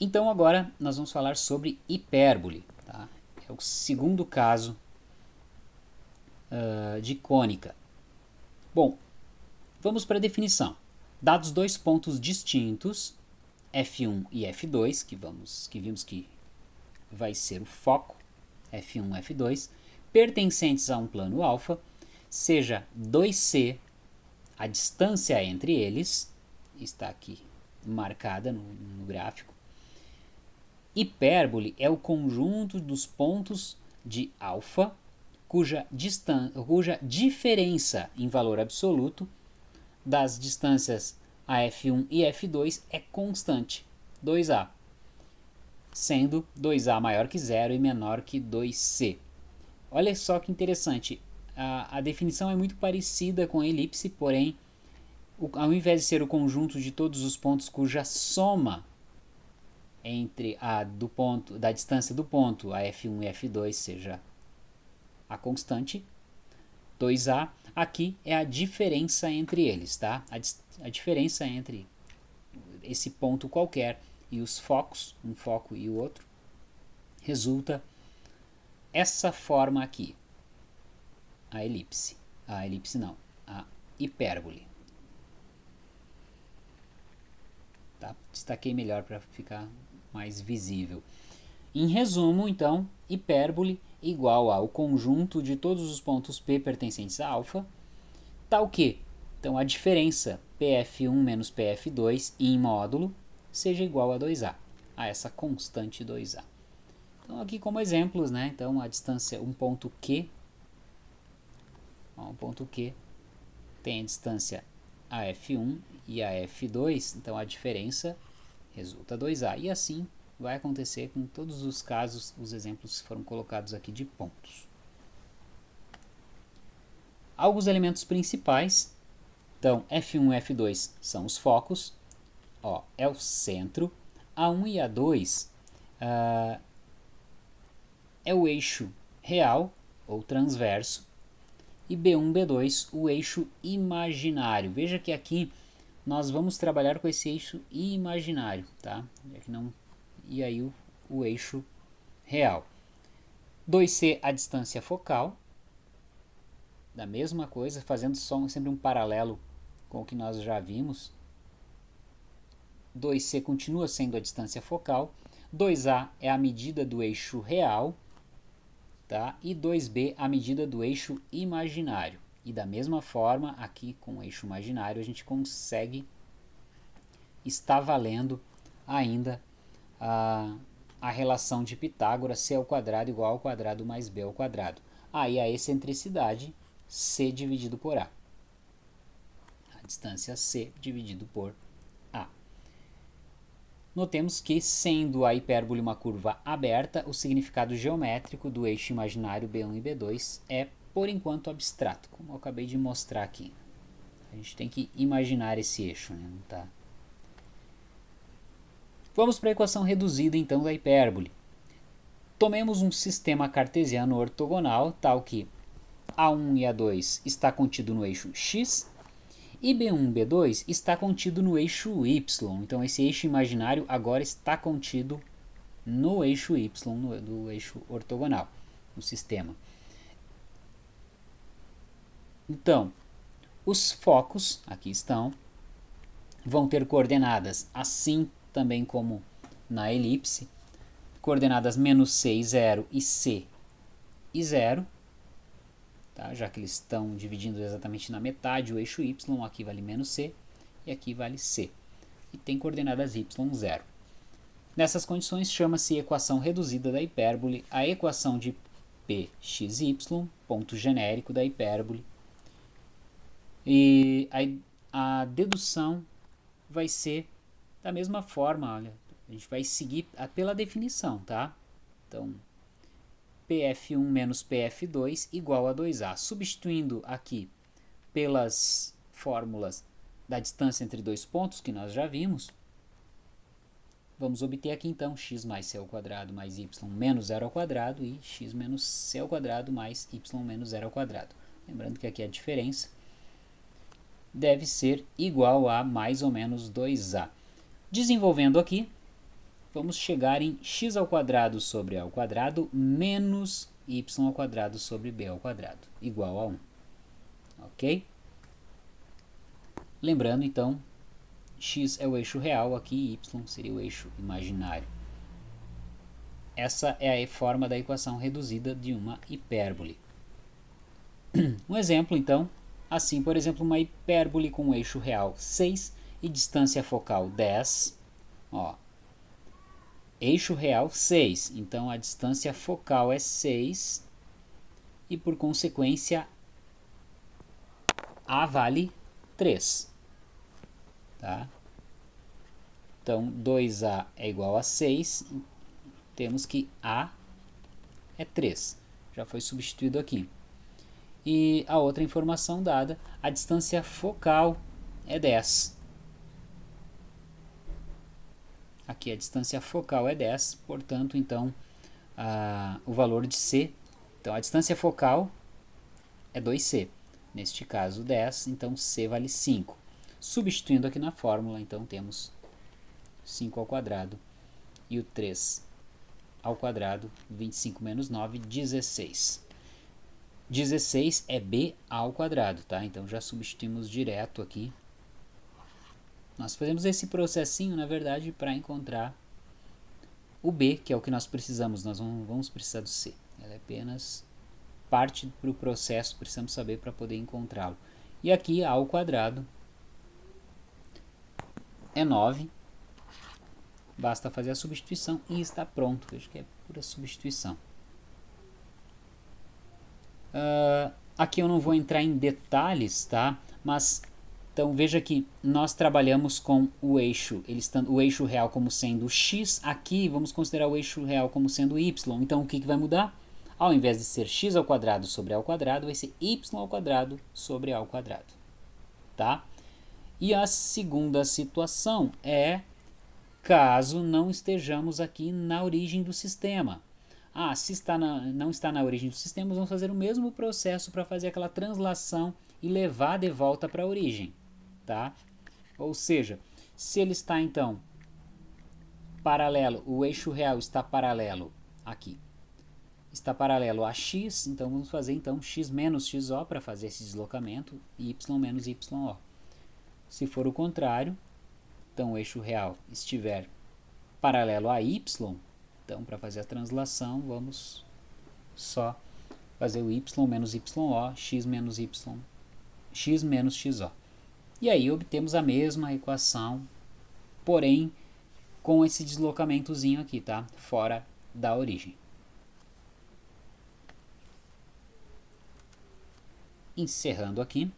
Então agora nós vamos falar sobre hipérbole. Tá? É o segundo caso uh, de cônica. Bom, vamos para a definição. Dados dois pontos distintos, F1 e F2, que, vamos, que vimos que vai ser o foco, F1 e F2, pertencentes a um plano alfa, seja 2C a distância entre eles, está aqui marcada no, no gráfico. Hipérbole é o conjunto dos pontos de alfa cuja, cuja diferença em valor absoluto das distâncias a F1 e F2 é constante, 2A, sendo 2A maior que 0 e menor que 2C. Olha só que interessante, a, a definição é muito parecida com a elipse, porém, o, ao invés de ser o conjunto de todos os pontos cuja soma entre a do ponto, da distância do ponto a F1 e F2 seja a constante, 2A, aqui é a diferença entre eles, tá? A, a diferença entre esse ponto qualquer e os focos, um foco e o outro, resulta essa forma aqui, a elipse. A elipse não, a hipérbole. Tá? Destaquei melhor para ficar mais visível. Em resumo, então, hipérbole igual ao conjunto de todos os pontos P pertencentes a alfa, tal que, então, a diferença PF1 menos PF2 em módulo seja igual a 2A, a essa constante 2A. Então, aqui como exemplos, né? Então, a distância, um ponto Q um ponto Q tem a distância AF1 e AF2, então a diferença resulta 2A. E assim vai acontecer com todos os casos, os exemplos foram colocados aqui de pontos. Alguns elementos principais, então F1 e F2 são os focos, ó, é o centro, A1 e A2 uh, ah, é o eixo real ou transverso, e B1, B2, o eixo imaginário. Veja que aqui nós vamos trabalhar com esse eixo imaginário, tá? Não, e aí o, o eixo real. 2C a distância focal, da mesma coisa, fazendo só sempre um paralelo com o que nós já vimos. 2C continua sendo a distância focal, 2A é a medida do eixo real, tá? e 2b a medida do eixo imaginário. E da mesma forma, aqui com o eixo imaginário, a gente consegue estar valendo ainda a, a relação de Pitágoras, c ao quadrado igual ao quadrado mais b ao quadrado. Aí a excentricidade, c dividido por a. A distância c dividido por Notemos que, sendo a hipérbole uma curva aberta, o significado geométrico do eixo imaginário B1 e B2 é, por enquanto, abstrato, como eu acabei de mostrar aqui. A gente tem que imaginar esse eixo, né? Não tá... Vamos para a equação reduzida, então, da hipérbole. Tomemos um sistema cartesiano ortogonal, tal que A1 e A2 está contido no eixo x e B1, B2 está contido no eixo Y. Então esse eixo imaginário agora está contido no eixo Y, no, do eixo ortogonal, no sistema. Então, os focos, aqui estão, vão ter coordenadas assim também como na elipse, coordenadas menos c e 0 e c e 0, tá? já que eles estão dividindo exatamente na metade o eixo y, aqui vale menos c e aqui vale c. E tem coordenadas y, 0. Nessas condições chama-se equação reduzida da hipérbole a equação de pxy, ponto genérico da hipérbole. E a, a dedução vai ser da mesma forma, olha, a gente vai seguir pela definição, tá? Então, PF1 menos PF2 igual a 2A. Substituindo aqui pelas fórmulas da distância entre dois pontos, que nós já vimos, vamos obter aqui então x mais c ao quadrado mais y menos zero ao quadrado e x menos c ao quadrado mais y menos zero ao quadrado. Lembrando que aqui a diferença deve ser igual a mais ou menos 2a. Desenvolvendo aqui, vamos chegar em x ao quadrado sobre a ao quadrado menos y ao quadrado sobre b ao quadrado, igual a 1. Ok? Lembrando, então, x é o eixo real, aqui y seria o eixo imaginário. Essa é a forma da equação reduzida de uma hipérbole. Um exemplo, então, assim, por exemplo, uma hipérbole com o eixo real 6 e distância focal 10. Ó, eixo real 6, então a distância focal é 6 e por consequência A vale 3. Tá? Então 2A é igual a 6, temos que A é 3, já foi substituído aqui. E a outra informação dada, a distância focal é 10. Aqui a distância focal é 10, portanto, então, a, o valor de C, então a distância focal é 2C. Neste caso 10, então C vale 5. Substituindo aqui na fórmula, então temos 5 ao quadrado e o 3 ao quadrado, 25 menos 9, 16. 16 é b ao quadrado, tá? Então já substituímos direto aqui nós fazemos esse processinho, na verdade, para encontrar o B, que é o que nós precisamos. Nós não vamos precisar do C. Ela é apenas parte para o processo, precisamos saber para poder encontrá-lo. E aqui, A ao quadrado é 9. Basta fazer a substituição e está pronto. Veja que é pura substituição. Uh, aqui eu não vou entrar em detalhes, tá? Mas então veja que nós trabalhamos com o eixo, ele está, o eixo real como sendo x, aqui vamos considerar o eixo real como sendo y. Então o que, que vai mudar? Ao invés de ser x ao quadrado sobre a ao quadrado, vai ser y ao quadrado sobre a ao quadrado. Tá? E a segunda situação é caso não estejamos aqui na origem do sistema. Ah, se está na, não está na origem do sistema, vamos fazer o mesmo processo para fazer aquela translação e levar de volta para a origem tá? Ou seja, se ele está então paralelo, o eixo real está paralelo aqui, está paralelo a x, então vamos fazer então x menos xo para fazer esse deslocamento, y menos yo. Se for o contrário, então o eixo real estiver paralelo a y, então para fazer a translação vamos só fazer o y menos yo, x menos y, x menos xo. E aí obtemos a mesma equação, porém com esse deslocamentozinho aqui, tá? Fora da origem. Encerrando aqui.